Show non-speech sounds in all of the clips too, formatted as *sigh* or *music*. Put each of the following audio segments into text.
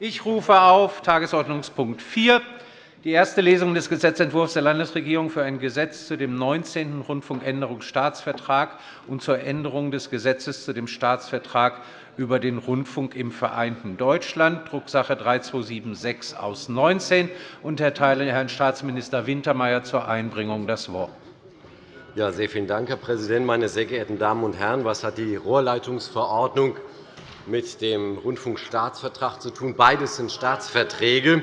Ich rufe auf Tagesordnungspunkt 4, die erste Lesung des Gesetzentwurfs der Landesregierung für ein Gesetz zu dem 19. Rundfunkänderungsstaatsvertrag und zur Änderung des Gesetzes zu dem Staatsvertrag über den Rundfunk im vereinten Deutschland, Drucksache 3276 aus 19, und erteile Herrn Staatsminister Wintermeyer zur Einbringung das Wort. Ja, sehr vielen Dank, Herr Präsident. Meine sehr geehrten Damen und Herren, was hat die Rohrleitungsverordnung mit dem Rundfunkstaatsvertrag zu tun. Beides sind Staatsverträge.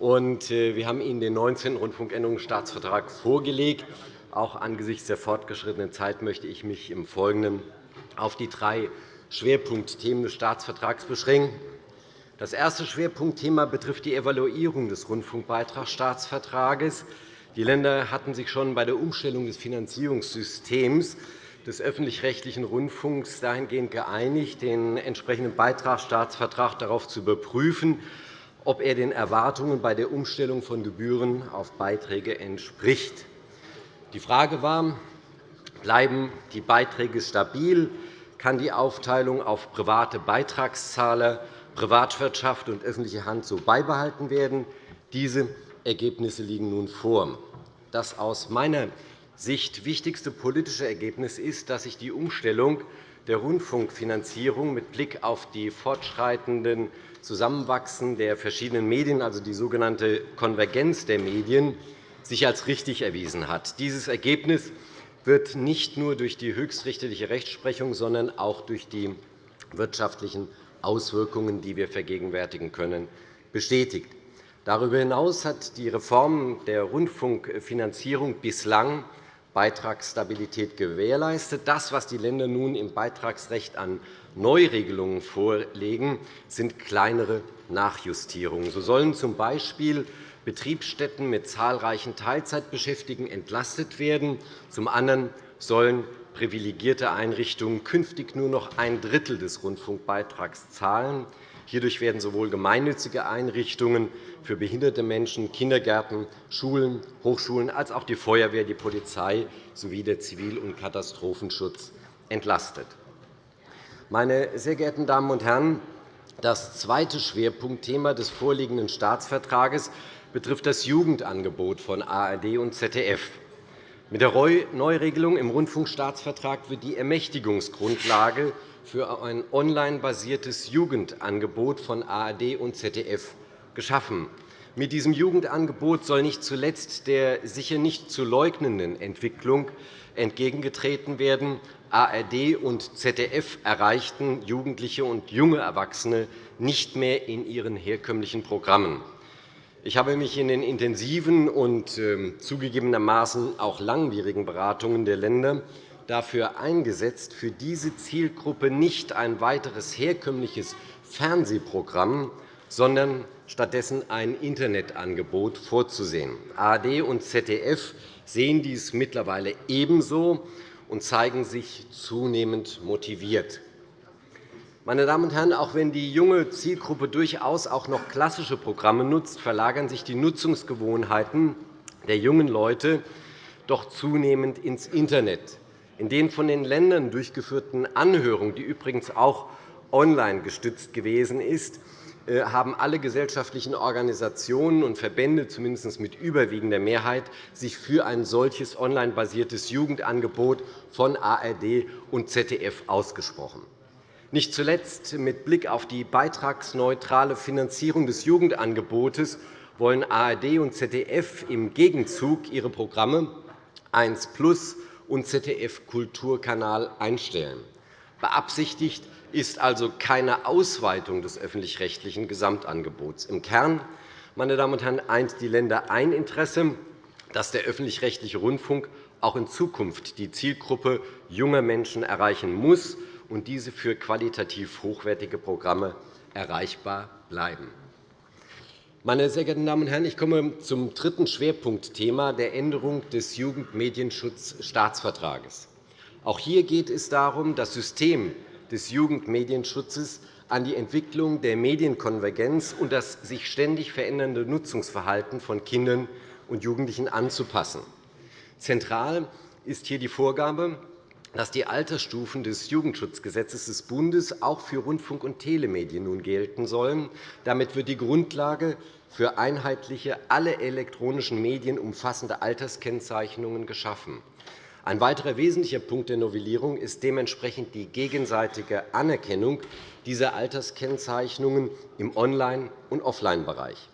Äh, wir haben Ihnen den 19. Rundfunkänderungsstaatsvertrag vorgelegt. Auch angesichts der fortgeschrittenen Zeit möchte ich mich im Folgenden auf die drei Schwerpunktthemen des Staatsvertrags beschränken. Das erste Schwerpunktthema betrifft die Evaluierung des Rundfunkbeitragsstaatsvertrages. Die Länder hatten sich schon bei der Umstellung des Finanzierungssystems des öffentlich-rechtlichen Rundfunks dahingehend geeinigt, den entsprechenden Beitragsstaatsvertrag darauf zu überprüfen, ob er den Erwartungen bei der Umstellung von Gebühren auf Beiträge entspricht. Die Frage war, bleiben die Beiträge stabil, kann die Aufteilung auf private Beitragszahler, Privatwirtschaft und öffentliche Hand so beibehalten werden. Diese Ergebnisse liegen nun vor. Das aus meiner Sicht wichtigste politische Ergebnis ist, dass sich die Umstellung der Rundfunkfinanzierung mit Blick auf die fortschreitenden Zusammenwachsen der verschiedenen Medien, also die sogenannte Konvergenz der Medien, sich als richtig erwiesen hat. Dieses Ergebnis wird nicht nur durch die höchstrichterliche Rechtsprechung, sondern auch durch die wirtschaftlichen Auswirkungen, die wir vergegenwärtigen können, bestätigt. Darüber hinaus hat die Reform der Rundfunkfinanzierung bislang Beitragsstabilität gewährleistet. Das, was die Länder nun im Beitragsrecht an Neuregelungen vorlegen, sind kleinere Nachjustierungen. So sollen z. B. Betriebsstätten mit zahlreichen Teilzeitbeschäftigten entlastet werden. Zum anderen sollen privilegierte Einrichtungen künftig nur noch ein Drittel des Rundfunkbeitrags zahlen. Hierdurch werden sowohl gemeinnützige Einrichtungen für behinderte Menschen, Kindergärten, Schulen, Hochschulen als auch die Feuerwehr, die Polizei sowie der Zivil- und Katastrophenschutz entlastet. Meine sehr geehrten Damen und Herren, das zweite Schwerpunktthema des vorliegenden Staatsvertrages betrifft das Jugendangebot von ARD und ZDF. Mit der Neuregelung im Rundfunkstaatsvertrag wird die Ermächtigungsgrundlage für ein online-basiertes Jugendangebot von ARD und ZDF geschaffen. Mit diesem Jugendangebot soll nicht zuletzt der sicher nicht zu leugnenden Entwicklung entgegengetreten werden. ARD und ZDF erreichten Jugendliche und junge Erwachsene nicht mehr in ihren herkömmlichen Programmen. Ich habe mich in den intensiven und ähm, zugegebenermaßen auch langwierigen Beratungen der Länder dafür eingesetzt, für diese Zielgruppe nicht ein weiteres herkömmliches Fernsehprogramm, sondern stattdessen ein Internetangebot vorzusehen. ARD und ZDF sehen dies mittlerweile ebenso und zeigen sich zunehmend motiviert. Meine Damen und Herren, auch wenn die junge Zielgruppe durchaus auch noch klassische Programme nutzt, verlagern sich die Nutzungsgewohnheiten der jungen Leute doch zunehmend ins Internet. In den von den Ländern durchgeführten Anhörungen, die übrigens auch online gestützt gewesen ist, äh, haben alle gesellschaftlichen Organisationen und Verbände, zumindest mit überwiegender Mehrheit, sich für ein solches online-basiertes Jugendangebot von ARD und ZDF ausgesprochen. Nicht zuletzt mit Blick auf die beitragsneutrale Finanzierung des Jugendangebotes wollen ARD und ZDF im Gegenzug ihre Programme 1 Plus und ZDF Kulturkanal einstellen. Beabsichtigt ist also keine Ausweitung des öffentlich-rechtlichen Gesamtangebots. Im Kern meine Damen und Herren, eint die Länder ein Interesse, dass der öffentlich-rechtliche Rundfunk auch in Zukunft die Zielgruppe junger Menschen erreichen muss und diese für qualitativ hochwertige Programme erreichbar bleiben. Meine sehr geehrten Damen und Herren, ich komme zum dritten Schwerpunktthema der Änderung des Jugendmedienschutzstaatsvertrages. Auch hier geht es darum, das System des Jugendmedienschutzes an die Entwicklung der Medienkonvergenz und das sich ständig verändernde Nutzungsverhalten von Kindern und Jugendlichen anzupassen. Zentral ist hier die Vorgabe, dass die Altersstufen des Jugendschutzgesetzes des Bundes auch für Rundfunk- und Telemedien nun gelten sollen. Damit wird die Grundlage für einheitliche, alle elektronischen Medien umfassende Alterskennzeichnungen geschaffen. Ein weiterer wesentlicher Punkt der Novellierung ist dementsprechend die gegenseitige Anerkennung dieser Alterskennzeichnungen im Online- und Offline-Bereich.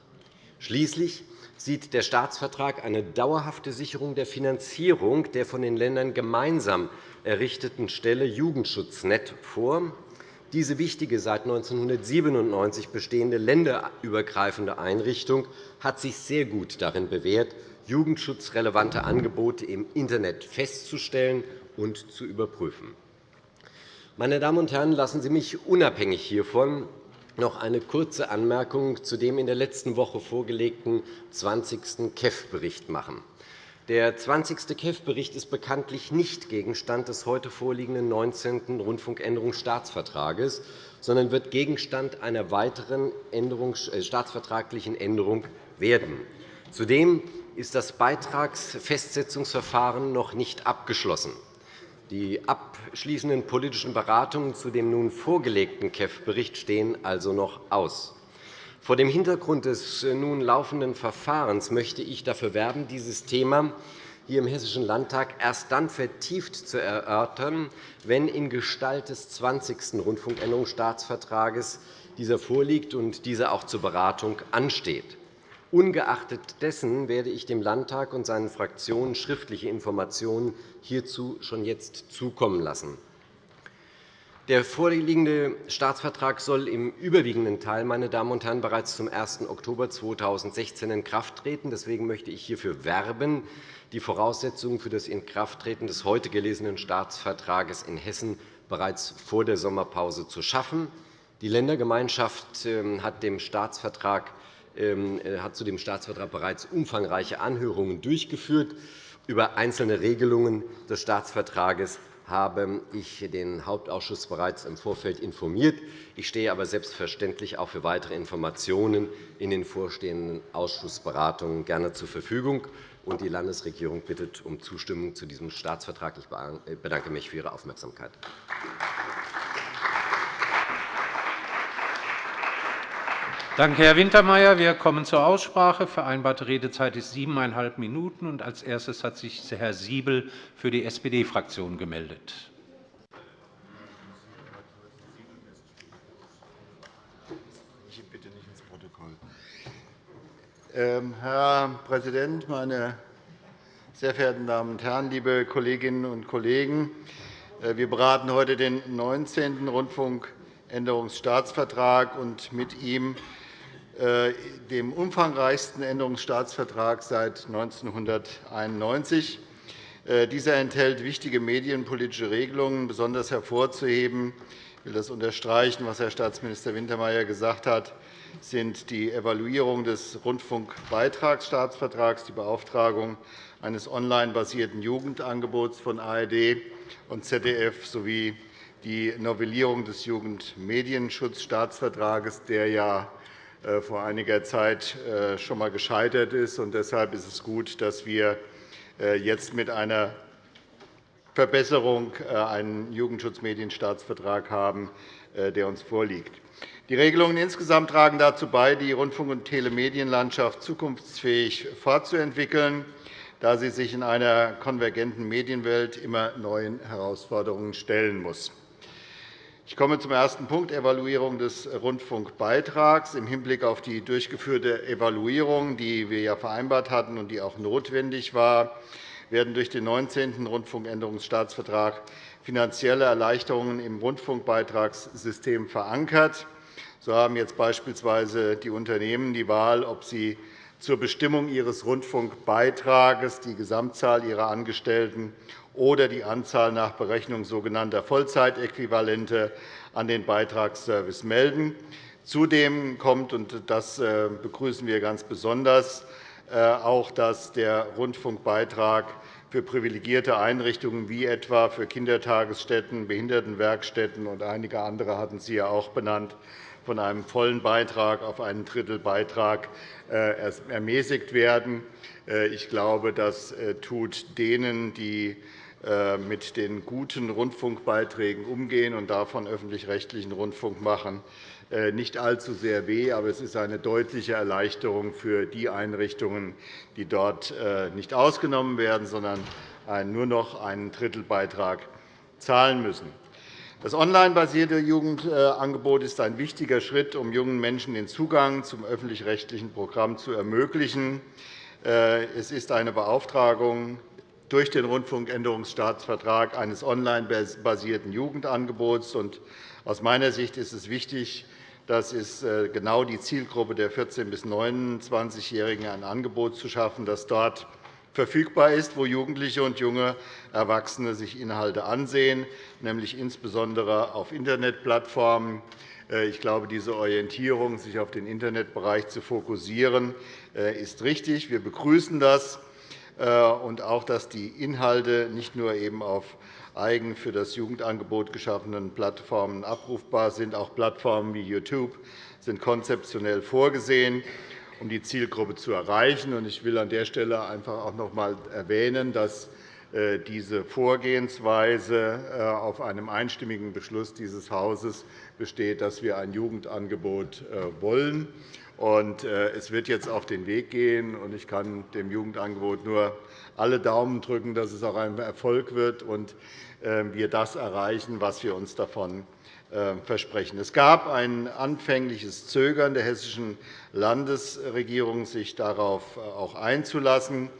Schließlich sieht der Staatsvertrag eine dauerhafte Sicherung der Finanzierung der von den Ländern gemeinsam errichteten Stelle Jugendschutznet vor. Diese wichtige, seit 1997 bestehende länderübergreifende Einrichtung hat sich sehr gut darin bewährt, jugendschutzrelevante Angebote im Internet festzustellen und zu überprüfen. Meine Damen und Herren, lassen Sie mich unabhängig hiervon noch eine kurze Anmerkung zu dem in der letzten Woche vorgelegten 20. KEF-Bericht machen. Der 20. KEF-Bericht ist bekanntlich nicht Gegenstand des heute vorliegenden 19. Rundfunkänderungsstaatsvertrages, sondern wird Gegenstand einer weiteren äh, staatsvertraglichen Änderung werden. Zudem ist das Beitragsfestsetzungsverfahren noch nicht abgeschlossen. Die abschließenden politischen Beratungen zu dem nun vorgelegten KEF-Bericht stehen also noch aus. Vor dem Hintergrund des nun laufenden Verfahrens möchte ich dafür werben, dieses Thema hier im Hessischen Landtag erst dann vertieft zu erörtern, wenn in Gestalt des 20. Rundfunkänderungsstaatsvertrages dieser vorliegt und dieser auch zur Beratung ansteht. Ungeachtet dessen werde ich dem Landtag und seinen Fraktionen schriftliche Informationen hierzu schon jetzt zukommen lassen. Der vorliegende Staatsvertrag soll im überwiegenden Teil meine Damen und Herren, bereits zum 1. Oktober 2016 in Kraft treten. Deswegen möchte ich hierfür werben, die Voraussetzungen für das Inkrafttreten des heute gelesenen Staatsvertrags in Hessen bereits vor der Sommerpause zu schaffen. Die Ländergemeinschaft ähm, hat dem Staatsvertrag ähm, hat zu dem Staatsvertrag bereits umfangreiche Anhörungen durchgeführt. Über einzelne Regelungen des Staatsvertrages habe ich den Hauptausschuss bereits im Vorfeld informiert. Ich stehe aber selbstverständlich auch für weitere Informationen in den vorstehenden Ausschussberatungen gerne zur Verfügung. Die Landesregierung bittet um Zustimmung zu diesem Staatsvertrag. Ich bedanke mich für Ihre Aufmerksamkeit. Danke, Herr Wintermeyer. Wir kommen zur Aussprache. Vereinbarte Redezeit ist siebeneinhalb Minuten. Als erstes hat sich Herr Siebel für die SPD-Fraktion gemeldet. Ähm, Herr Präsident, meine sehr verehrten Damen und Herren, liebe Kolleginnen und Kollegen! Äh, wir beraten heute den 19. Rundfunkänderungsstaatsvertrag und mit ihm dem umfangreichsten Änderungsstaatsvertrag seit 1991. Äh, dieser enthält wichtige medienpolitische Regelungen. Besonders hervorzuheben ich will das unterstreichen, was Herr Staatsminister Wintermeyer gesagt hat, sind die Evaluierung des Rundfunkbeitragsstaatsvertrags, die Beauftragung eines online-basierten Jugendangebots von ARD und ZDF sowie die Novellierung des Jugendmedienschutzstaatsvertrages, der ja äh, vor einiger Zeit äh, schon einmal gescheitert ist. Deshalb ist es gut, dass wir äh, jetzt mit einer Verbesserung einen Jugendschutzmedienstaatsvertrag haben, der uns vorliegt. Die Regelungen insgesamt tragen dazu bei, die Rundfunk- und Telemedienlandschaft zukunftsfähig fortzuentwickeln, da sie sich in einer konvergenten Medienwelt immer neuen Herausforderungen stellen muss. Ich komme zum ersten Punkt, Evaluierung des Rundfunkbeitrags. Im Hinblick auf die durchgeführte Evaluierung, die wir ja vereinbart hatten und die auch notwendig war, werden durch den 19. Rundfunkänderungsstaatsvertrag finanzielle Erleichterungen im Rundfunkbeitragssystem verankert. So haben jetzt beispielsweise die Unternehmen die Wahl, ob sie zur Bestimmung ihres Rundfunkbeitrages die Gesamtzahl ihrer Angestellten oder die Anzahl nach Berechnung sogenannter Vollzeitäquivalente an den Beitragsservice melden. Zudem kommt, und das äh, begrüßen wir ganz besonders, äh, auch, dass der Rundfunkbeitrag für privilegierte Einrichtungen wie etwa für Kindertagesstätten, Behindertenwerkstätten und einige andere hatten Sie ja auch benannt, von einem vollen Beitrag auf einen Drittelbeitrag äh, ermäßigt werden. Ich glaube, das tut denen, die mit den guten Rundfunkbeiträgen umgehen und davon öffentlich-rechtlichen Rundfunk machen, nicht allzu sehr weh. Aber es ist eine deutliche Erleichterung für die Einrichtungen, die dort nicht ausgenommen werden, sondern nur noch einen Drittelbeitrag zahlen müssen. Das online-basierte Jugendangebot ist ein wichtiger Schritt, um jungen Menschen den Zugang zum öffentlich-rechtlichen Programm zu ermöglichen. Es ist eine Beauftragung durch den Rundfunkänderungsstaatsvertrag eines online-basierten Jugendangebots. Aus meiner Sicht ist es wichtig, dass es äh, genau die Zielgruppe der 14- bis 29-Jährigen ein Angebot zu schaffen, das dort verfügbar ist, wo Jugendliche und junge Erwachsene sich Inhalte ansehen, nämlich insbesondere auf Internetplattformen. Äh, ich glaube, diese Orientierung, sich auf den Internetbereich zu fokussieren, äh, ist richtig. Wir begrüßen das äh, und auch, dass die Inhalte nicht nur eben auf eigen für das Jugendangebot geschaffenen Plattformen abrufbar sind. Auch Plattformen wie YouTube sind konzeptionell vorgesehen um die Zielgruppe zu erreichen. Ich will an der Stelle einfach auch noch einmal erwähnen, dass äh, diese Vorgehensweise äh, auf einem einstimmigen Beschluss dieses Hauses besteht, dass wir ein Jugendangebot äh, wollen. Es wird jetzt auf den Weg gehen. Ich kann dem Jugendangebot nur alle Daumen drücken, dass es auch ein Erfolg wird und wir das erreichen, was wir uns davon versprechen. Es gab ein anfängliches Zögern der hessischen Landesregierung, sich darauf äh, auch einzulassen.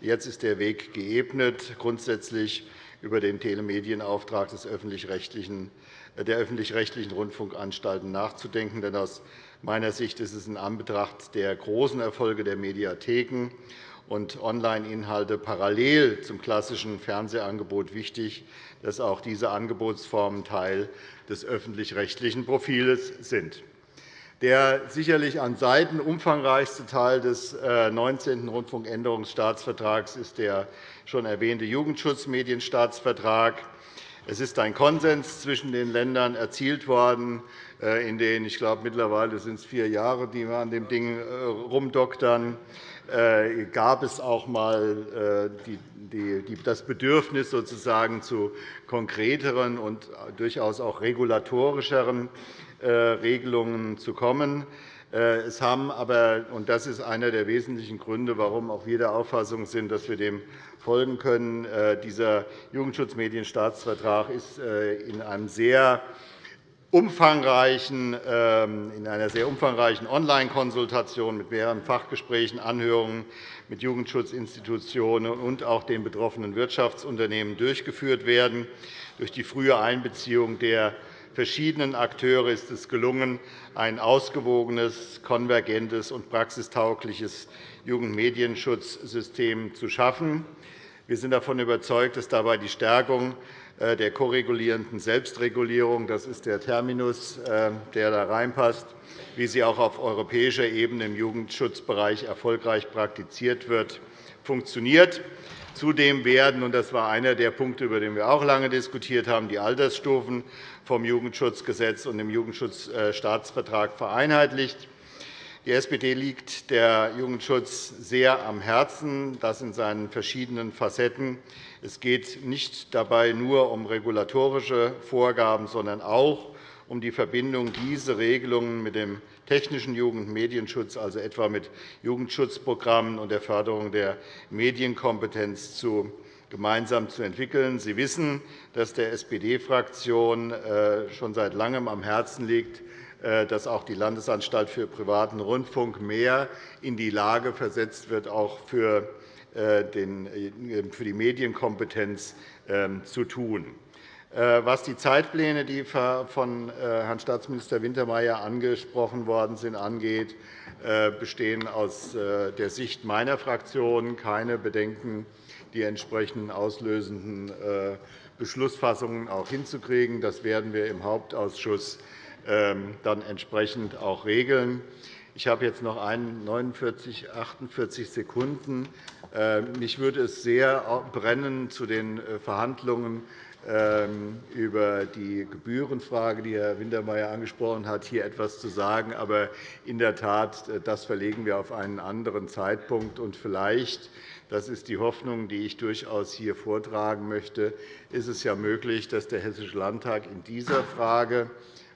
Jetzt ist der Weg geebnet, grundsätzlich über den Telemedienauftrag des öffentlich-rechtlichen äh, der öffentlich-rechtlichen Rundfunkanstalten nachzudenken. Denn aus meiner Sicht ist es in Anbetracht der großen Erfolge der Mediatheken und Online-Inhalte parallel zum klassischen Fernsehangebot wichtig, dass auch diese Angebotsformen Teil des öffentlich-rechtlichen Profils sind. Der sicherlich an Seiten umfangreichste Teil des 19. Äh, Rundfunkänderungsstaatsvertrags ist der schon erwähnte Jugendschutzmedienstaatsvertrag. Es ist ein Konsens zwischen den Ländern erzielt worden, äh, in den ich glaube, mittlerweile sind es vier Jahre, die wir an dem Ding äh, rumdoktern. Gab es auch einmal das Bedürfnis sozusagen zu konkreteren und durchaus auch regulatorischeren äh, Regelungen zu kommen. Äh, es haben aber, und das ist einer der wesentlichen Gründe, warum auch wir der Auffassung sind, dass wir dem folgen können, äh, dieser Jugendschutzmedienstaatsvertrag ist in einem sehr umfangreichen, ähm, in einer sehr umfangreichen Online-Konsultation mit mehreren Fachgesprächen, Anhörungen mit Jugendschutzinstitutionen und auch den betroffenen Wirtschaftsunternehmen durchgeführt werden. Durch die frühe Einbeziehung der verschiedenen Akteure ist es gelungen, ein ausgewogenes, konvergentes und praxistaugliches Jugendmedienschutzsystem zu schaffen. Wir sind davon überzeugt, dass dabei die Stärkung der koregulierenden Selbstregulierung, das ist der Terminus, äh, der da reinpasst, wie sie auch auf europäischer Ebene im Jugendschutzbereich erfolgreich praktiziert wird, funktioniert. Zudem werden, und das war einer der Punkte, über den wir auch lange diskutiert haben, die Altersstufen vom Jugendschutzgesetz und dem Jugendschutzstaatsvertrag vereinheitlicht. Die SPD liegt der Jugendschutz sehr am Herzen, das in seinen verschiedenen Facetten. Es geht nicht dabei nur um regulatorische Vorgaben, sondern auch um die Verbindung dieser Regelungen mit dem technischen Jugendmedienschutz, also etwa mit Jugendschutzprogrammen und der Förderung der Medienkompetenz gemeinsam zu entwickeln. Sie wissen, dass der SPD-Fraktion äh, schon seit Langem am Herzen liegt, dass auch die Landesanstalt für privaten Rundfunk mehr in die Lage versetzt wird, auch für äh, die Medienkompetenz ähm, zu tun. Was die Zeitpläne, die von Herrn Staatsminister Wintermeyer angesprochen worden sind, angeht, bestehen aus der Sicht meiner Fraktion keine Bedenken die entsprechenden auslösenden äh, Beschlussfassungen auch hinzukriegen. Das werden wir im Hauptausschuss dann entsprechend auch regeln. Ich habe jetzt noch 49, 48 Sekunden. Äh, mich würde es sehr brennen zu den äh, Verhandlungen ähm, über die Gebührenfrage, die Herr Wintermeyer angesprochen hat, hier etwas zu sagen. Aber in der Tat, äh, das verlegen wir auf einen anderen Zeitpunkt. Und vielleicht, das ist die Hoffnung, die ich durchaus hier vortragen möchte, ist es ja möglich, dass der Hessische Landtag in dieser Frage,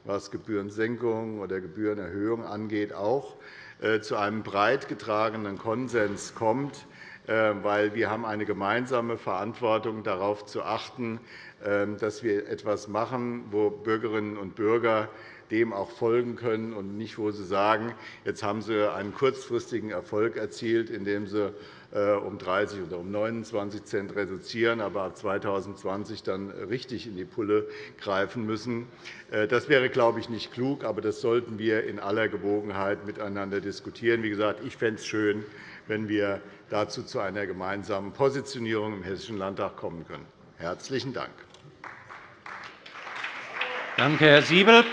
was Gebührensenkung oder Gebührenerhöhung angeht, auch äh, zu einem breit getragenen Konsens kommt, weil wir haben eine gemeinsame Verantwortung, darauf zu achten, ähm, dass wir etwas machen, wo Bürgerinnen und Bürger dem auch folgen können und nicht, wo sie sagen, jetzt haben sie einen kurzfristigen Erfolg erzielt, indem sie äh, um 30 oder um 29 Cent reduzieren, aber ab 2020 dann richtig in die Pulle greifen müssen. Äh, das wäre, glaube ich, nicht klug, aber das sollten wir in aller Gewogenheit miteinander diskutieren. Wie gesagt, ich fände es schön, wenn wir dazu zu einer gemeinsamen Positionierung im Hessischen Landtag kommen können. Herzlichen Dank. Danke, Herr Siebel.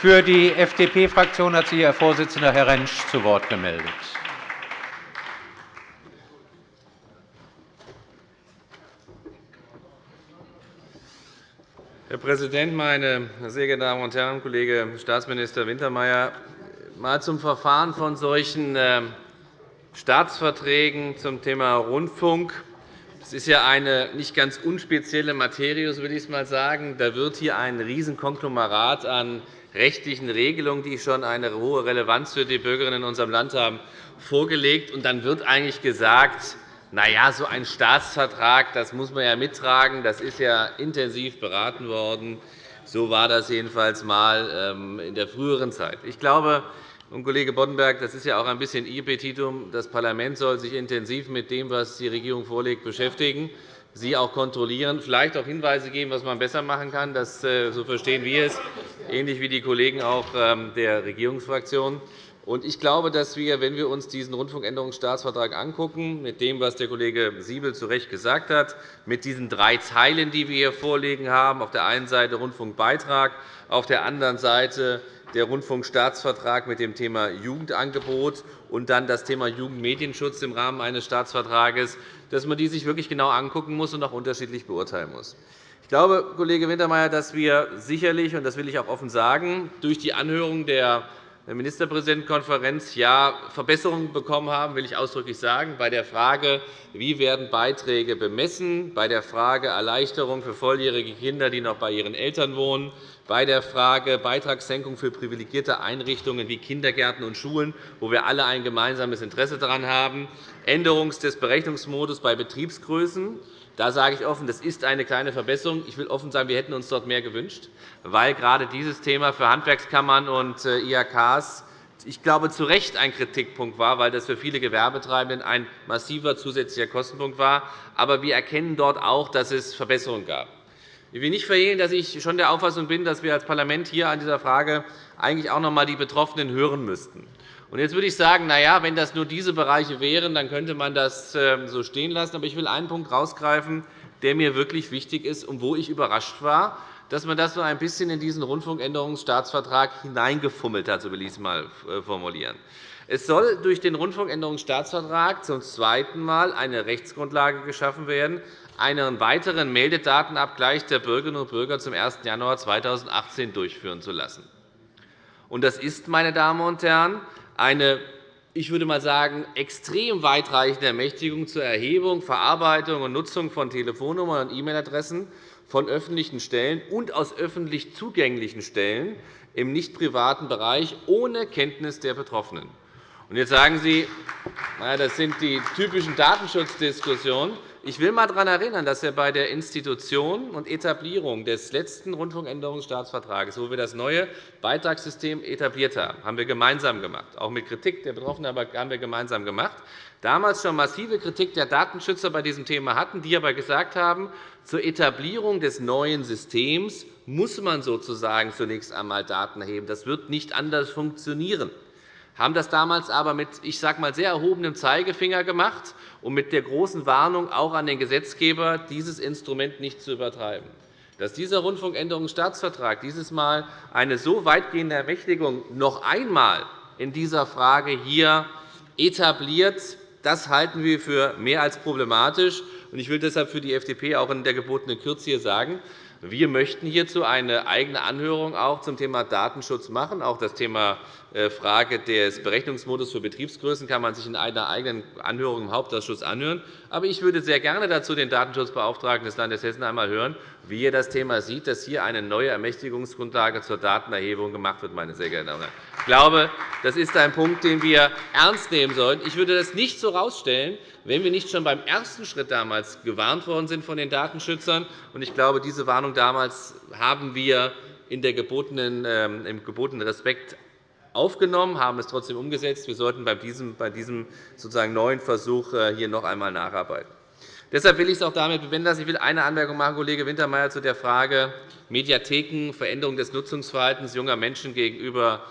Für die FDP-Fraktion hat sich Ihr Vorsitzender, Herr Rentsch, zu Wort gemeldet. Herr Präsident, meine sehr geehrten Damen und Herren! Kollege Staatsminister Wintermeyer, mal zum Verfahren von solchen äh, Staatsverträgen zum Thema Rundfunk. Es ist ja eine nicht ganz unspezielle Materie, so will ich es mal sagen. Da wird hier ein Riesenkonglomerat an rechtlichen Regelungen, die schon eine hohe Relevanz für die Bürgerinnen in unserem Land haben, vorgelegt. Und dann wird eigentlich gesagt, na ja, so ein Staatsvertrag das muss man ja mittragen. Das ist ja intensiv beraten worden. So war das jedenfalls einmal ähm, in der früheren Zeit. Ich glaube, und, Kollege Boddenberg, das ist ja auch ein bisschen Ihr Petitum. Das Parlament soll sich intensiv mit dem, was die Regierung vorlegt, beschäftigen, Sie auch kontrollieren, vielleicht auch Hinweise geben, was man besser machen kann. Das, äh, so verstehen wir es, ähnlich wie die Kollegen auch ähm, der Regierungsfraktion. Ich glaube, dass wir, wenn wir uns diesen Rundfunkänderungsstaatsvertrag angucken, mit dem, was der Kollege Siebel zu Recht gesagt hat, mit diesen drei Teilen, die wir hier vorliegen haben, auf der einen Seite Rundfunkbeitrag, auf der anderen Seite der Rundfunkstaatsvertrag mit dem Thema Jugendangebot und dann das Thema Jugendmedienschutz im Rahmen eines Staatsvertrages, dass man die sich wirklich genau angucken muss und auch unterschiedlich beurteilen muss. Ich glaube, Kollege Wintermeyer, dass wir sicherlich, und das will ich auch offen sagen, durch die Anhörung der Ministerpräsidentenkonferenz ja Verbesserungen bekommen haben, will ich ausdrücklich sagen, bei der Frage, wie werden Beiträge bemessen, bei der Frage Erleichterung für volljährige Kinder, die noch bei ihren Eltern wohnen, bei der Frage Beitragssenkung für privilegierte Einrichtungen wie Kindergärten und Schulen, wo wir alle ein gemeinsames Interesse daran haben, Änderung des Berechnungsmodus bei Betriebsgrößen. Da sage ich offen, das ist eine kleine Verbesserung. Ich will offen sagen, wir hätten uns dort mehr gewünscht, weil gerade dieses Thema für Handwerkskammern und äh, IHKs ich glaube, zu Recht ein Kritikpunkt war, weil das für viele Gewerbetreibenden ein massiver zusätzlicher Kostenpunkt war. Aber wir erkennen dort auch, dass es Verbesserungen gab. Ich will nicht verhehlen, dass ich schon der Auffassung bin, dass wir als Parlament hier an dieser Frage eigentlich auch noch einmal die Betroffenen hören müssten. Jetzt würde ich sagen, na ja, wenn das nur diese Bereiche wären, dann könnte man das ähm, so stehen lassen. Aber ich will einen Punkt herausgreifen, der mir wirklich wichtig ist und wo ich überrascht war, dass man das so ein bisschen in diesen Rundfunkänderungsstaatsvertrag hineingefummelt hat, so will ich es einmal äh, formulieren. Es soll durch den Rundfunkänderungsstaatsvertrag zum zweiten Mal eine Rechtsgrundlage geschaffen werden, einen weiteren Meldedatenabgleich der Bürgerinnen und Bürger zum 1. Januar 2018 durchführen zu lassen. Das ist, meine Damen und Herren, eine ich würde mal sagen, extrem weitreichende Ermächtigung zur Erhebung, Verarbeitung und Nutzung von Telefonnummern und E-Mail-Adressen von öffentlichen Stellen und aus öffentlich zugänglichen Stellen im nicht privaten Bereich ohne Kenntnis der Betroffenen. Jetzt sagen Sie, das sind die typischen Datenschutzdiskussionen. Ich will einmal daran erinnern, dass wir bei der Institution und Etablierung des letzten Rundfunkänderungsstaatsvertrags, wo wir das neue Beitragssystem etabliert haben, haben wir gemeinsam gemacht, auch mit Kritik der Betroffenen aber haben wir gemeinsam gemacht, damals schon massive Kritik der Datenschützer bei diesem Thema hatten, die aber gesagt haben, zur Etablierung des neuen Systems muss man sozusagen zunächst einmal Daten erheben. Das wird nicht anders funktionieren haben das damals aber mit ich sage mal, sehr erhobenem Zeigefinger gemacht und mit der großen Warnung auch an den Gesetzgeber, dieses Instrument nicht zu übertreiben. Dass dieser Rundfunkänderungsstaatsvertrag dieses Mal eine so weitgehende Ermächtigung noch einmal in dieser Frage hier etabliert, Das halten wir für mehr als problematisch. Ich will deshalb für die FDP auch in der gebotenen Kürze hier sagen, wir möchten hierzu eine eigene Anhörung auch zum Thema Datenschutz machen. Auch das Thema Frage des Berechnungsmodus für Betriebsgrößen kann man sich in einer eigenen Anhörung im Hauptausschuss anhören. Aber ich würde sehr gerne dazu den Datenschutzbeauftragten des Landes Hessen einmal hören, wie er das Thema sieht, dass hier eine neue Ermächtigungsgrundlage zur Datenerhebung gemacht wird. Meine sehr geehrten Damen und Herren. Ich glaube, das ist ein Punkt, den wir ernst nehmen sollten. Ich würde das nicht so herausstellen, wenn wir nicht schon beim ersten Schritt damals gewarnt worden sind von den Datenschützern. Ich glaube, diese Warnung damals haben wir in der gebotenen, ähm, im gebotenen Respekt aufgenommen, haben es trotzdem umgesetzt. Wir sollten bei diesem, bei diesem sozusagen neuen Versuch äh, hier noch einmal nacharbeiten. Deshalb will ich es auch damit bewenden lassen. Ich will eine Anmerkung machen, Kollege Wintermeyer, zu der Frage Mediatheken, Veränderung des Nutzungsverhaltens junger Menschen gegenüber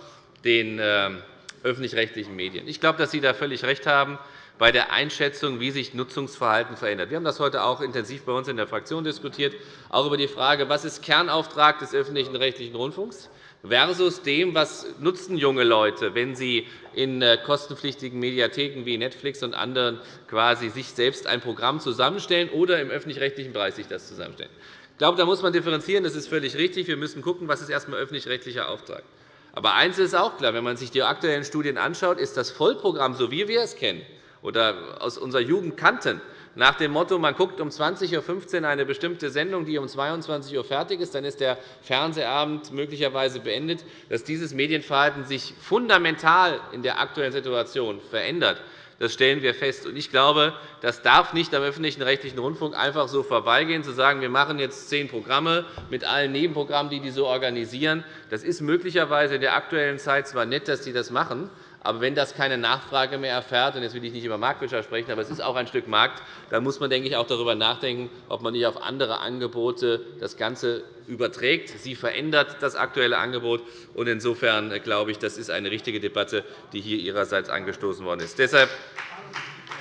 den ähm, öffentlich-rechtlichen Medien. Ich glaube, dass Sie da völlig recht haben bei der Einschätzung, wie sich Nutzungsverhalten verändert. Wir haben das heute auch intensiv bei uns in der Fraktion diskutiert, auch über die Frage, was ist Kernauftrag des öffentlichen rechtlichen Rundfunks versus dem, was nutzen junge Leute, wenn sie in äh, kostenpflichtigen Mediatheken wie Netflix und anderen quasi sich selbst ein Programm zusammenstellen oder im öffentlich-rechtlichen Bereich sich das zusammenstellen. Ich glaube, da muss man differenzieren. Das ist völlig richtig. Wir müssen schauen, was ist erst einmal öffentlich-rechtlicher Auftrag. Aber eines ist auch klar, wenn man sich die aktuellen Studien anschaut, ist das Vollprogramm, so wie wir es kennen oder aus unserer Jugend kannten, nach dem Motto, man guckt um 20.15 Uhr eine bestimmte Sendung, die um 22 Uhr fertig ist, dann ist der Fernsehabend möglicherweise beendet, dass dieses Medienverhalten sich fundamental in der aktuellen Situation verändert. Das stellen wir fest. Ich glaube, das darf nicht am öffentlichen rechtlichen Rundfunk einfach so vorbeigehen, zu sagen, wir machen jetzt zehn Programme mit allen Nebenprogrammen, die die so organisieren. Das ist möglicherweise in der aktuellen Zeit zwar nett, dass Sie das machen, aber wenn das keine Nachfrage mehr erfährt, und jetzt will ich nicht über Marktwirtschaft sprechen, aber es ist auch ein Stück Markt, dann muss man denke ich, auch darüber nachdenken, ob man nicht auf andere Angebote das Ganze überträgt. Sie verändert das aktuelle Angebot. Und insofern äh, glaube ich, das ist eine richtige Debatte, die hier Ihrerseits angestoßen worden ist. Deshalb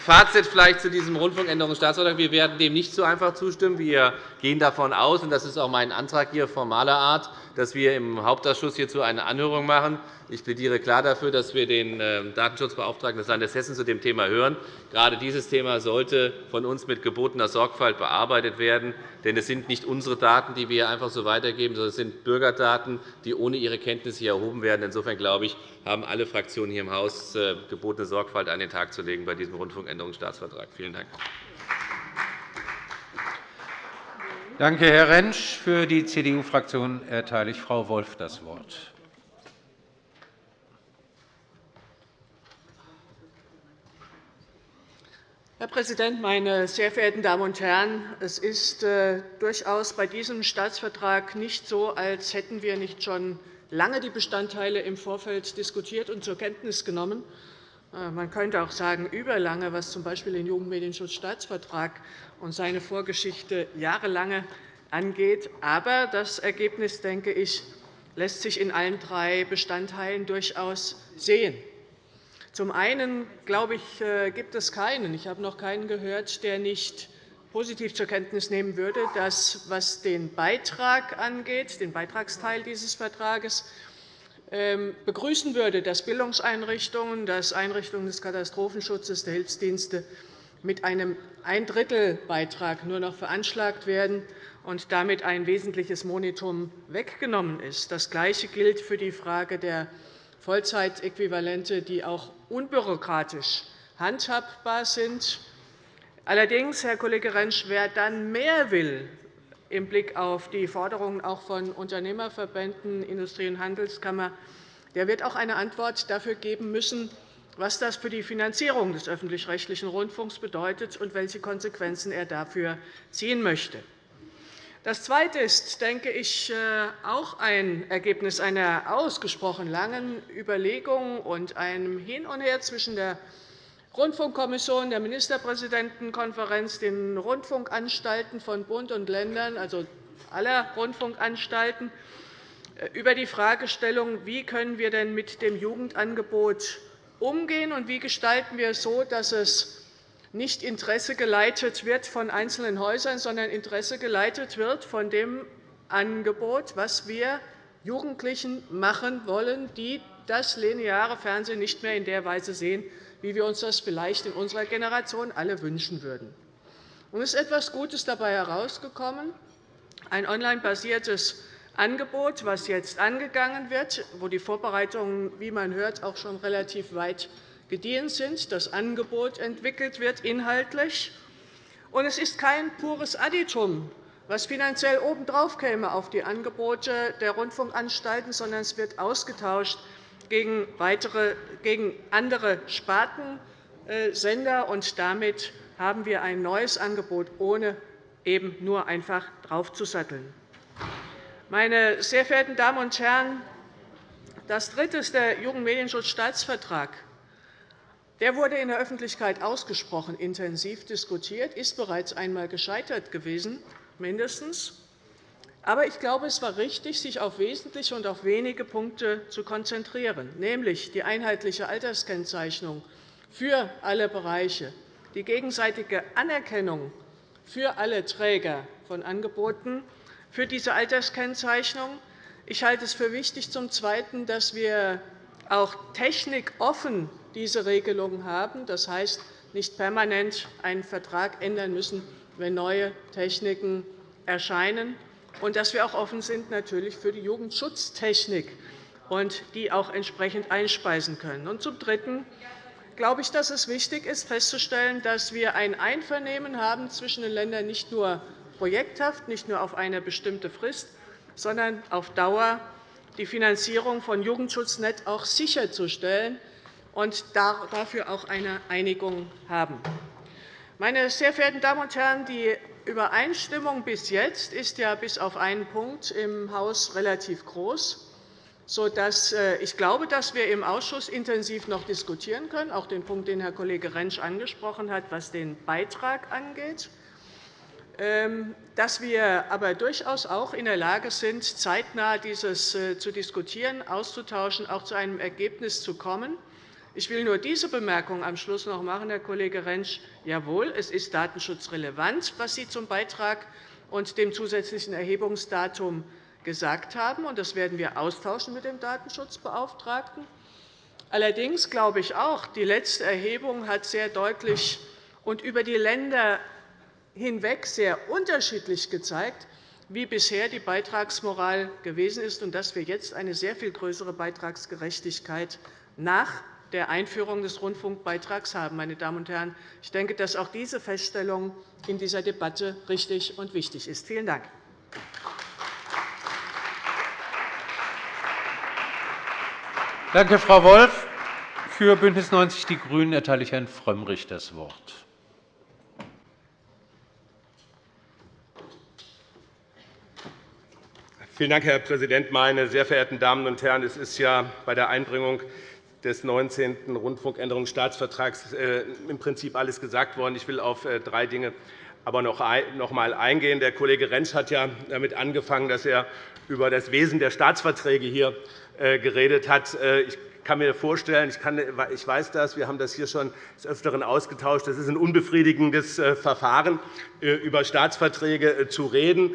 Fazit vielleicht zu diesem Rundfunkänderungsstaatsvertrag. Wir werden dem nicht so einfach zustimmen. Wir gehen davon aus, und das ist auch mein Antrag hier formaler Art, dass wir im Hauptausschuss hierzu eine Anhörung machen. Ich plädiere klar dafür, dass wir den ähm, Datenschutzbeauftragten des Landes Hessen zu dem Thema hören. Gerade dieses Thema sollte von uns mit gebotener Sorgfalt bearbeitet werden. Denn es sind nicht unsere Daten, die wir einfach so weitergeben, sondern es sind Bürgerdaten, die ohne ihre Kenntnis hier erhoben werden. Insofern glaube ich, haben alle Fraktionen hier im Haus äh, gebotene Sorgfalt an den Tag zu legen bei diesem Rundfunkänderungsstaatsvertrag. Vielen Dank. Danke, Herr Rentsch. Für die CDU-Fraktion erteile ich Frau Wolf das Wort. Herr Präsident, meine sehr verehrten Damen und Herren! Es ist äh, durchaus bei diesem Staatsvertrag nicht so, als hätten wir nicht schon lange die Bestandteile im Vorfeld diskutiert und zur Kenntnis genommen. Äh, man könnte auch sagen, überlange, was z. B. den Jugendmedienschutzstaatsvertrag und seine Vorgeschichte jahrelange angeht. Aber das Ergebnis, denke ich, lässt sich in allen drei Bestandteilen durchaus sehen. Zum einen glaube ich, äh, gibt es keinen, ich habe noch keinen gehört, der nicht positiv zur Kenntnis nehmen würde, dass, was den Beitrag angeht, den Beitragsteil dieses Vertrages, begrüßen würde, dass Bildungseinrichtungen, dass Einrichtungen des Katastrophenschutzes, der Hilfsdienste mit einem Ein-Drittel-Beitrag nur noch veranschlagt werden und damit ein wesentliches Monitum weggenommen ist. Das Gleiche gilt für die Frage der Vollzeitäquivalente, die auch unbürokratisch handhabbar sind. Allerdings, Herr Kollege Rentsch, wer dann mehr will im Blick auf die Forderungen auch von Unternehmerverbänden, Industrie- und Handelskammer, der wird auch eine Antwort dafür geben müssen, was das für die Finanzierung des öffentlich-rechtlichen Rundfunks bedeutet und welche Konsequenzen er dafür ziehen möchte. Das Zweite ist, denke ich, äh, auch ein Ergebnis einer ausgesprochen langen Überlegung und einem Hin und Her zwischen der Rundfunkkommission, der Ministerpräsidentenkonferenz, den Rundfunkanstalten von Bund und Ländern, also aller Rundfunkanstalten, äh, über die Fragestellung, wie können wir denn mit dem Jugendangebot umgehen und wie gestalten wir es so, dass es nicht Interesse geleitet wird von einzelnen Häusern, sondern Interesse geleitet wird von dem Angebot, was wir Jugendlichen machen wollen, die das lineare Fernsehen nicht mehr in der Weise sehen, wie wir uns das vielleicht in unserer Generation alle wünschen würden. Es ist etwas Gutes dabei herausgekommen, ein online-basiertes Angebot, das jetzt angegangen wird, wo die Vorbereitungen, wie man hört, auch schon relativ weit gediehen sind, das Angebot entwickelt wird inhaltlich. Und es ist kein pures Additum, was finanziell obendrauf käme auf die Angebote der Rundfunkanstalten, sondern es wird ausgetauscht gegen, weitere, gegen andere Spartensender. Und damit haben wir ein neues Angebot, ohne eben nur einfach draufzusatteln. Meine sehr verehrten Damen und Herren, das dritte ist der Jugendmedienschutzstaatsvertrag. Der wurde in der Öffentlichkeit ausgesprochen intensiv diskutiert, ist bereits einmal gescheitert gewesen, mindestens. Aber ich glaube, es war richtig, sich auf wesentliche und auf wenige Punkte zu konzentrieren, nämlich die einheitliche Alterskennzeichnung für alle Bereiche, die gegenseitige Anerkennung für alle Träger von Angeboten für diese Alterskennzeichnung. Ich halte es für wichtig, zum Zweiten, dass wir auch technikoffen diese Regelung haben. Das heißt, nicht permanent einen Vertrag ändern müssen, wenn neue Techniken erscheinen, und dass wir auch offen sind natürlich für die Jugendschutztechnik und die auch entsprechend einspeisen können. Und zum Dritten glaube ich, dass es wichtig ist, festzustellen, dass wir ein Einvernehmen haben zwischen den Ländern nicht nur projekthaft, nicht nur auf eine bestimmte Frist, sondern auf Dauer die Finanzierung von Jugendschutznet auch sicherzustellen und dafür auch eine Einigung haben. Meine sehr verehrten Damen und Herren, die Übereinstimmung bis jetzt ist ja bis auf einen Punkt im Haus relativ groß, sodass äh, ich glaube, dass wir im Ausschuss intensiv noch diskutieren können, auch den Punkt, den Herr Kollege Rentsch angesprochen hat, was den Beitrag angeht ähm, dass wir aber durchaus auch in der Lage sind, zeitnah dieses äh, zu diskutieren, auszutauschen, auch zu einem Ergebnis zu kommen. Ich will nur diese Bemerkung am Schluss noch machen, Herr Kollege Rentsch. Jawohl, es ist datenschutzrelevant, was Sie zum Beitrag und dem zusätzlichen Erhebungsdatum gesagt haben. Das werden wir austauschen mit dem Datenschutzbeauftragten. Allerdings glaube ich auch, die letzte Erhebung hat sehr deutlich und über die Länder hinweg sehr unterschiedlich gezeigt, wie bisher die Beitragsmoral gewesen ist, und dass wir jetzt eine sehr viel größere Beitragsgerechtigkeit nach der Einführung des Rundfunkbeitrags haben. Meine Damen und Herren, ich denke, dass auch diese Feststellung in dieser Debatte richtig und wichtig ist. Vielen Dank. Danke, Frau Wolff. Für BÜNDNIS 90 die GRÜNEN erteile ich Herrn Frömmrich das Wort. Vielen Dank, Herr Präsident, meine sehr verehrten Damen und Herren! Es ist ja bei der Einbringung des 19. Rundfunkänderungsstaatsvertrags äh, im Prinzip alles gesagt worden. Ich will auf äh, drei Dinge aber noch einmal eingehen. Der Kollege Rentsch hat ja damit angefangen, dass er über das Wesen der Staatsverträge hier äh, geredet hat. Ich kann mir vorstellen, ich, kann, ich weiß das, wir haben das hier schon des Öfteren ausgetauscht, das ist ein unbefriedigendes Verfahren, über Staatsverträge zu reden.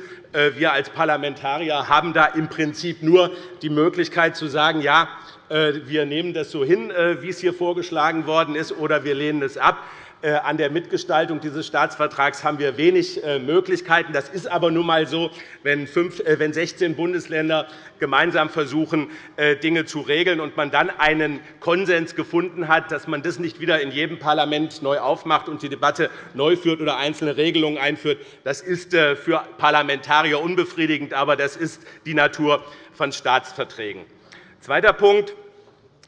Wir als Parlamentarier haben da im Prinzip nur die Möglichkeit zu sagen, ja, äh, wir nehmen das so hin, äh, wie es hier vorgeschlagen worden ist, oder wir lehnen es ab. Äh, an der Mitgestaltung dieses Staatsvertrags haben wir wenig Möglichkeiten. Das ist aber nun einmal so, wenn 16 Bundesländer gemeinsam versuchen, Dinge zu regeln und man dann einen Konsens gefunden hat, dass man das nicht wieder in jedem Parlament neu aufmacht und die Debatte neu führt oder einzelne Regelungen einführt. Das ist für Parlamentarier unbefriedigend, aber das ist die Natur von Staatsverträgen. Zweiter Punkt,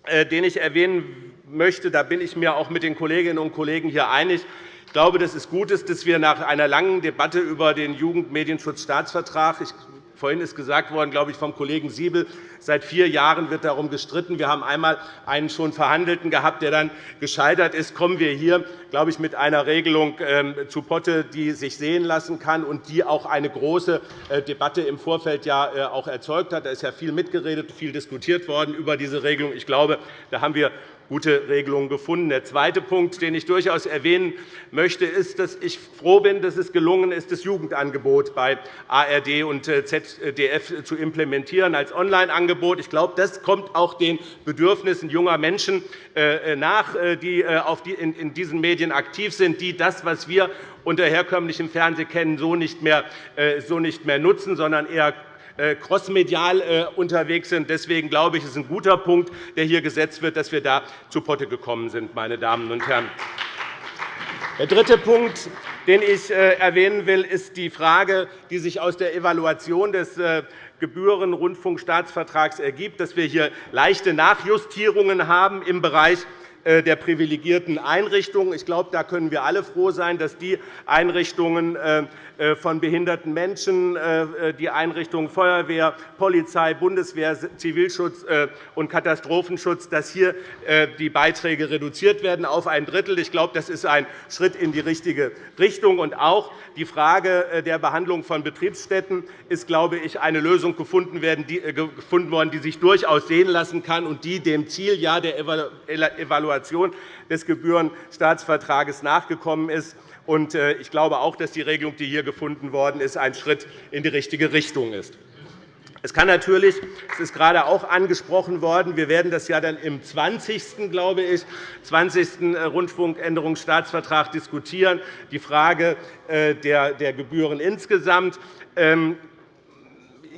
äh, den ich erwähnen möchte, da bin ich mir auch mit den Kolleginnen und Kollegen hier einig. Ich glaube, dass es gut ist, dass wir nach einer langen Debatte über den Jugendmedienschutzstaatsvertrag Vorhin ist gesagt worden, glaube ich, vom Kollegen Siebel, seit vier Jahren wird darum gestritten. Wir haben einmal einen schon Verhandelten gehabt, der dann gescheitert ist. Kommen wir hier, glaube ich, mit einer Regelung ähm, zu Potte, die sich sehen lassen kann und die auch eine große äh, Debatte im Vorfeld ja äh, auch erzeugt hat. Da ist ja viel mitgeredet, viel diskutiert worden über diese Regelung. Ich glaube, da haben wir gute Regelungen gefunden. Der zweite Punkt, den ich durchaus erwähnen möchte, ist, dass ich froh bin, dass es gelungen ist, das Jugendangebot bei ARD und äh, ZDF zu implementieren als Online-Angebot. Ich glaube, das kommt auch den Bedürfnissen junger Menschen äh, nach, die in diesen Medien aktiv sind, die das, was wir unter herkömmlichem Fernsehen kennen, so nicht mehr nutzen, sondern eher äh, crossmedial äh, unterwegs sind. Deswegen glaube ich, es ist ein guter Punkt, der hier gesetzt wird, dass wir da zu Potte gekommen sind. Meine Damen und Herren. Der dritte Punkt, den ich äh, erwähnen will, ist die Frage, die sich aus der Evaluation des Gebührenrundfunkstaatsvertrags ergibt, dass wir hier leichte Nachjustierungen haben im Bereich äh, der privilegierten Einrichtungen. Ich glaube, da können wir alle froh sein, dass die Einrichtungen äh, äh, von behinderten Menschen, die Einrichtungen Feuerwehr, Polizei, Bundeswehr, Zivilschutz und Katastrophenschutz, dass hier die Beiträge reduziert werden auf ein Drittel. Ich glaube, das ist ein Schritt in die richtige Richtung. Und auch die Frage der Behandlung von Betriebsstätten ist, glaube ich, eine Lösung gefunden worden, die sich durchaus sehen lassen kann und die dem Ziel der Evaluation Evaluation des Gebührenstaatsvertrages nachgekommen ist. Äh, ich glaube auch, dass die Regelung, die hier gefunden worden ist, ein Schritt in die richtige Richtung ist. Es kann natürlich, es ist gerade auch angesprochen worden, wir werden das ja dann im 20. glaube ich, 20. Äh, Rundfunkänderungsstaatsvertrag diskutieren, die Frage äh, der Gebühren insgesamt.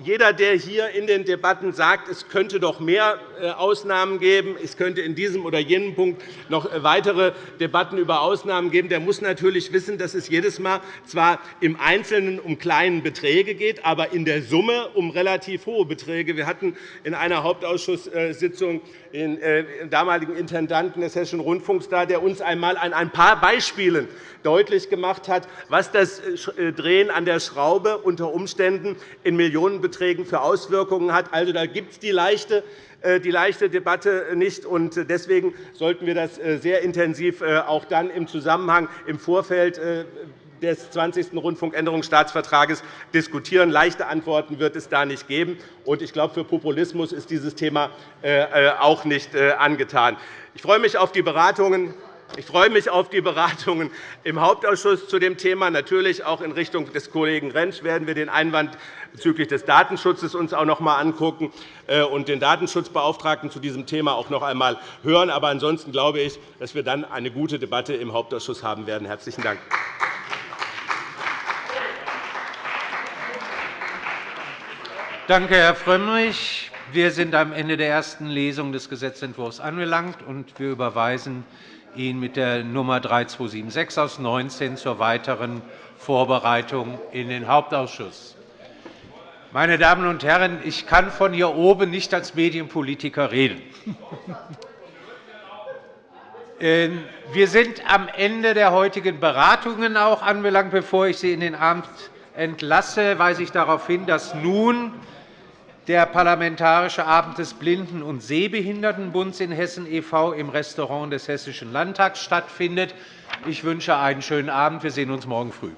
Jeder, der hier in den Debatten sagt, es könnte doch mehr äh, Ausnahmen geben, es könnte in diesem oder jenem Punkt noch äh, weitere Debatten über Ausnahmen geben, der muss natürlich wissen, dass es jedes Mal zwar im Einzelnen um kleine Beträge geht, aber in der Summe um relativ hohe Beträge. Wir hatten in einer Hauptausschusssitzung den äh, damaligen Intendanten des Hessischen Rundfunks da, der uns einmal an ein paar Beispielen deutlich gemacht hat, was das Drehen an der Schraube unter Umständen in Millionenbeträgen für Auswirkungen hat. Also, da gibt es die leichte äh, die leichte Debatte nicht. Deswegen sollten wir das äh, sehr intensiv äh, auch dann im Zusammenhang im Vorfeld des 20. Rundfunkänderungsstaatsvertrages diskutieren. Leichte Antworten wird es da nicht geben. Ich glaube, für Populismus ist dieses Thema auch nicht angetan. Ich freue mich auf die Beratungen ich freue mich auf die Beratungen im Hauptausschuss zu dem Thema. Natürlich auch in Richtung des Kollegen Rentsch werden wir den Einwand bezüglich des Datenschutzes uns auch noch einmal angucken äh, und den Datenschutzbeauftragten zu diesem Thema auch noch einmal hören. Aber ansonsten glaube ich, dass wir dann eine gute Debatte im Hauptausschuss haben werden. Herzlichen Dank. Danke, Herr Frömmrich. Wir sind am Ende der ersten Lesung des Gesetzentwurfs angelangt, und wir überweisen ihn mit der Nummer 3276 aus 19 zur weiteren Vorbereitung in den Hauptausschuss. Meine Damen und Herren, ich kann von hier oben nicht als Medienpolitiker reden. *laughs* Ähm, wir sind am Ende der heutigen Beratungen auch anbelangt. Bevor ich Sie in den Abend entlasse, weise ich darauf hin, dass nun der Parlamentarische Abend des Blinden- und Sehbehindertenbunds in Hessen e.V. im Restaurant des Hessischen Landtags stattfindet. Ich wünsche einen schönen Abend. Wir sehen uns morgen früh.